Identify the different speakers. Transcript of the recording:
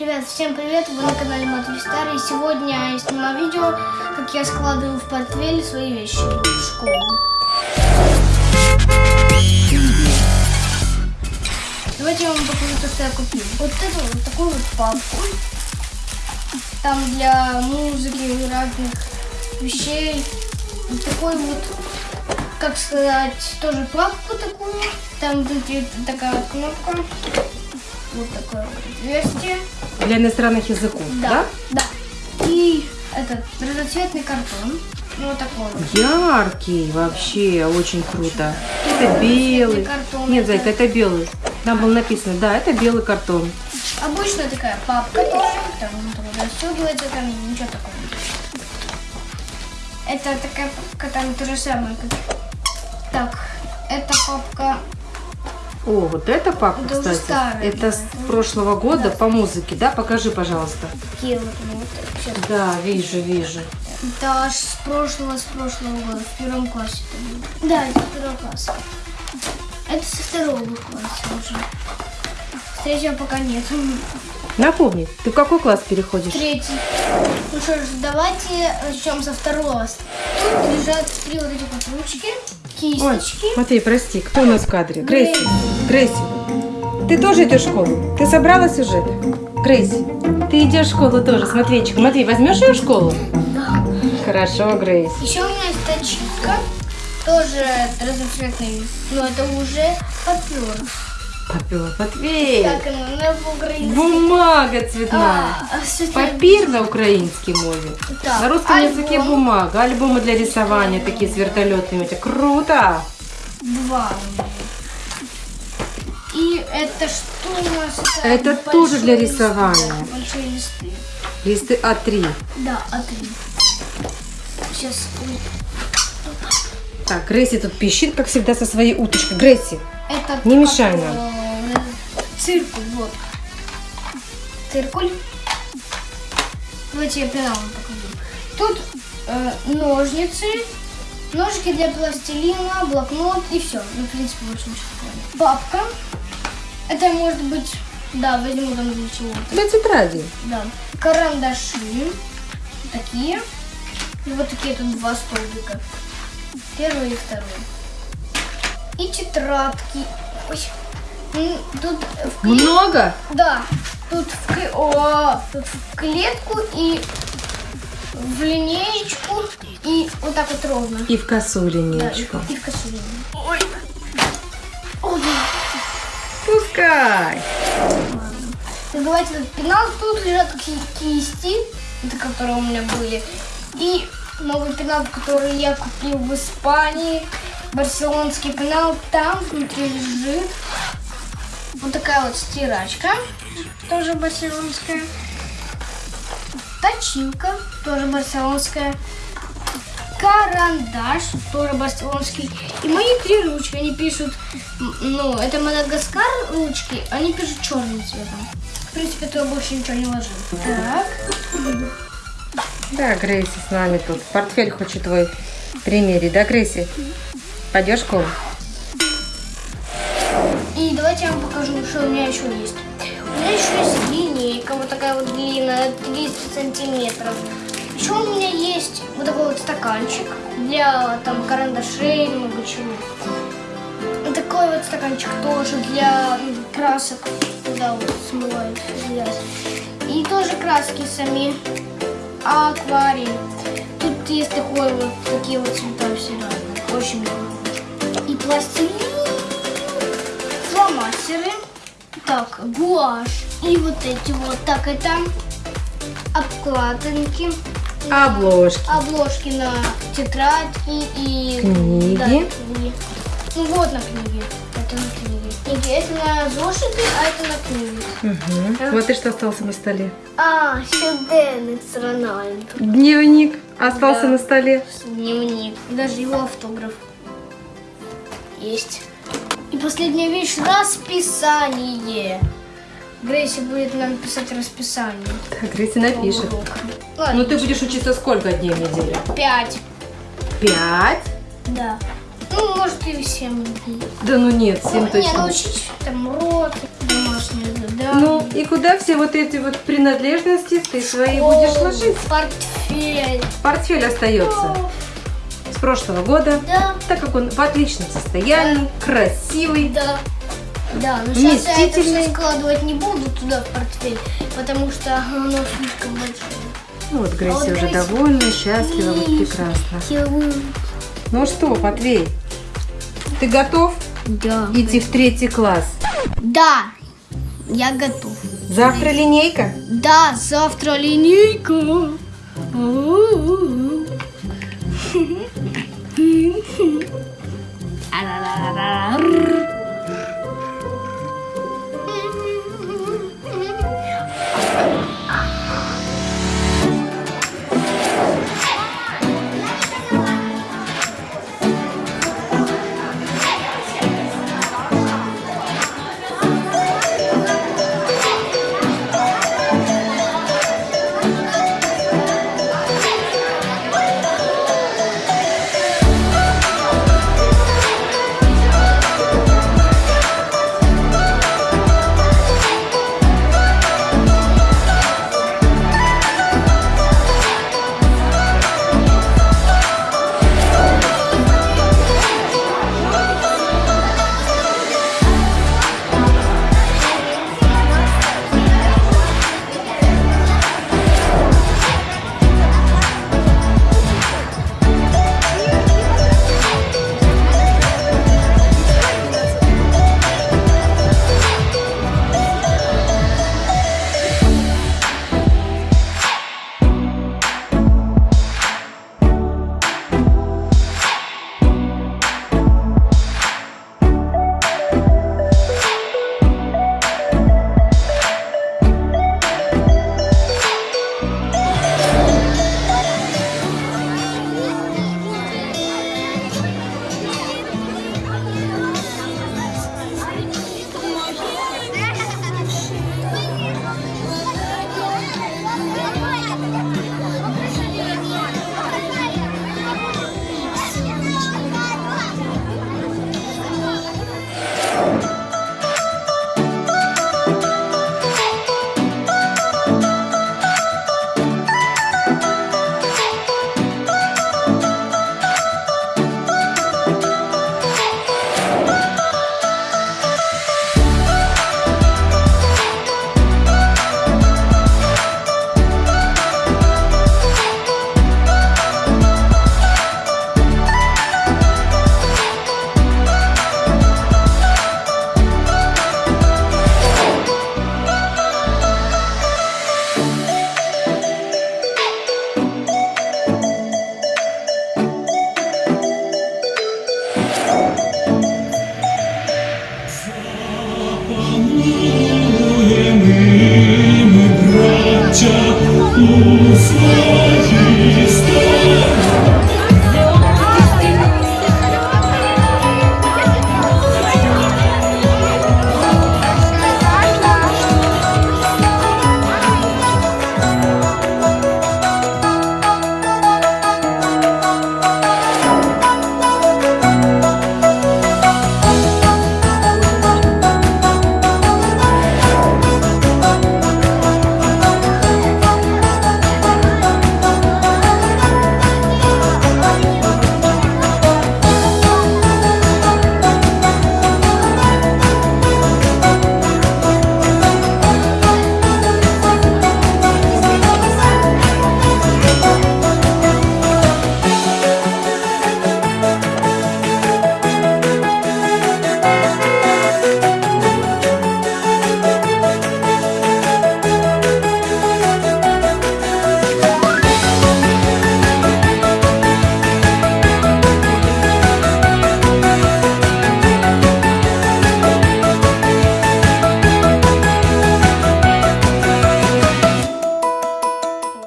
Speaker 1: Ребят, всем привет! Вы на канале Матвей Старый. Сегодня я снимаю видео, как я складываю в портфель свои вещи в школу. Давайте я вам покажу то, что я купил. Вот эту вот такую вот папку. Там для музыки, разных вещей. Вот такой вот, как сказать, тоже папку такую. Там тут такая кнопка. Вот такое вот отверстие.
Speaker 2: Для иностранных языков, да?
Speaker 1: Да. И этот разноцветный картон. Ну, вот такой вот.
Speaker 2: Яркий вообще, очень круто. Это белый.
Speaker 1: картон.
Speaker 2: Нет, зайка, это белый. Там было написано, да, это белый картон.
Speaker 1: Обычная такая папка тоже. Там вот расстегивается, там ничего такого. Это такая папка, там то же самое. Как... Так, эта папка
Speaker 2: О, вот эта папка,
Speaker 1: Это
Speaker 2: кстати,
Speaker 1: старая,
Speaker 2: это
Speaker 1: да.
Speaker 2: с прошлого года
Speaker 1: Да.
Speaker 2: по музыке, да? Покажи, пожалуйста.
Speaker 1: такие вот. вот сейчас.
Speaker 2: Да, вижу, вижу.
Speaker 1: Это аж с прошлого, с прошлого года, в первом классе это. Да, это второй класс. Это со второго класса уже. С третьего пока нет.
Speaker 2: Напомни, ты в какой класс переходишь?
Speaker 1: Третий. Ну что ж, давайте начнем со второго. Тут лежат три вот этих вот ручки,
Speaker 2: Ой,
Speaker 1: кисточки.
Speaker 2: Матвей, прости, кто у нас в кадре? Грейси. Грейси, ты тоже идешь в школу? Ты собралась уже? Грейси, ты идешь в школу тоже с Матвейчиком. Матвей, возьмешь ее в школу?
Speaker 1: Да.
Speaker 2: Хорошо, Грейс.
Speaker 1: Еще у меня есть точилка. Тоже разноцветный. Но это уже папер.
Speaker 2: Попила Матвей.
Speaker 1: Как она на украинском?
Speaker 2: Бумага цветная.
Speaker 1: А, а всё
Speaker 2: Папір на українській мові.
Speaker 1: Так,
Speaker 2: На русском
Speaker 1: альбом.
Speaker 2: языке бумага. Альбомы для рисования такие с вертолетами. Это круто.
Speaker 1: Два. И это что у нас?
Speaker 2: Это
Speaker 1: большие
Speaker 2: тоже для
Speaker 1: листы,
Speaker 2: рисования.
Speaker 1: да, Большие листы.
Speaker 2: Листы А3.
Speaker 1: Да, а три. Сейчас. ой,
Speaker 2: Так, Грейси тут пищит, как всегда, со своей уточкой. Грейси,
Speaker 1: Это
Speaker 2: Не
Speaker 1: как
Speaker 2: мешай нам.
Speaker 1: Циркуль, вот. Циркуль. Давайте я пенал вам покажу. Тут э, ножницы, ножики для пластилина, блокнот и все. Ну, в принципе, больше ничего. Папка. Это может быть, да, возьму там для чего-то.
Speaker 2: для тетради.
Speaker 1: Да. Карандаши. Такие. И вот такие тут два столбика. Первый и второй. И тетрадки. Ой. Тут в кле-
Speaker 2: Много?
Speaker 1: Да. Тут в, О, тут в клетку и в линеечку. И вот так вот ровно.
Speaker 2: И в косу
Speaker 1: Да, и, и в косу линию. Ой. Ой.
Speaker 2: Пускай.
Speaker 1: Так, Давайте этот пенал. Тут лежат ки- кисти, это которые у меня были. И новый пенал, который я купил в Испании. Барселонский пенал. Там внутри лежит вот такая вот стирачка. Тоже барселонская. Точилка. Тоже барселонская. Карандаш, тоже барселонский. И мои три ручки, они пишут, ну, это Мадагаскар ручки, они пишут черным цветом. В принципе, то больше ничего не ложил. Так.
Speaker 2: Да, Грейси с нами тут. Портфель хочет твой примерить, да, Грейси? Пойдешь в школу?
Speaker 1: И давайте я вам покажу, что у меня еще есть. У меня еще есть линейка, вот такая вот длинная, 30 сантиметров. Еще у меня есть вот такой вот стаканчик для там карандашей, много чего. И такой вот стаканчик тоже для м, красок, туда вот смывают грязь. И тоже краски сами, акварель. Тут есть такой вот, такие вот цвета все разные, очень много. И пластилин фломастеры. Так, гуашь. И вот эти вот. Так, это обкладинки.
Speaker 2: Обложки.
Speaker 1: Обложки на тетрадки и...
Speaker 2: Книги.
Speaker 1: Да, книги. Ну вот на книге. Это на книге. Книги. Это на зошиты, а это на книги.
Speaker 2: Угу. Вот и что остался на столе.
Speaker 1: А, щоденник с Рональдо.
Speaker 2: Дневник остался
Speaker 1: Да.
Speaker 2: на столе.
Speaker 1: Дневник. Даже его автограф. Есть. И последняя вещь – расписание. Грейси будет нам писать расписание.
Speaker 2: Так, Грейси напишет.
Speaker 1: Урока.
Speaker 2: Ну
Speaker 1: Ладно,
Speaker 2: ты будешь учиться сколько дней в неделю?
Speaker 1: пять.
Speaker 2: Пять?
Speaker 1: Да. Ну, может, и семь дней.
Speaker 2: Да ну нет, семь
Speaker 1: не,
Speaker 2: точно.
Speaker 1: научить там уроки, домашние Да.
Speaker 2: Ну, и куда все вот эти вот принадлежности ты свои будешь ложить?
Speaker 1: Портфель.
Speaker 2: Портфель остается с прошлого года,
Speaker 1: Да.
Speaker 2: так как он в отличном состоянии, красивый.
Speaker 1: Да. Да, но сейчас я это все складывать не буду туда в портфель, потому что оно слишком большое.
Speaker 2: Ну вот Грейси
Speaker 1: А вот
Speaker 2: уже
Speaker 1: Грейси-
Speaker 2: довольна, счастлива, вот прекрасно.
Speaker 1: я
Speaker 2: Ну что, Матвей, ты готов
Speaker 1: Да.
Speaker 2: идти в третий класс?
Speaker 1: Да, я готов.
Speaker 2: Завтра линейка?
Speaker 1: Да, завтра линейка.
Speaker 3: Ah, la, la, la, la, la.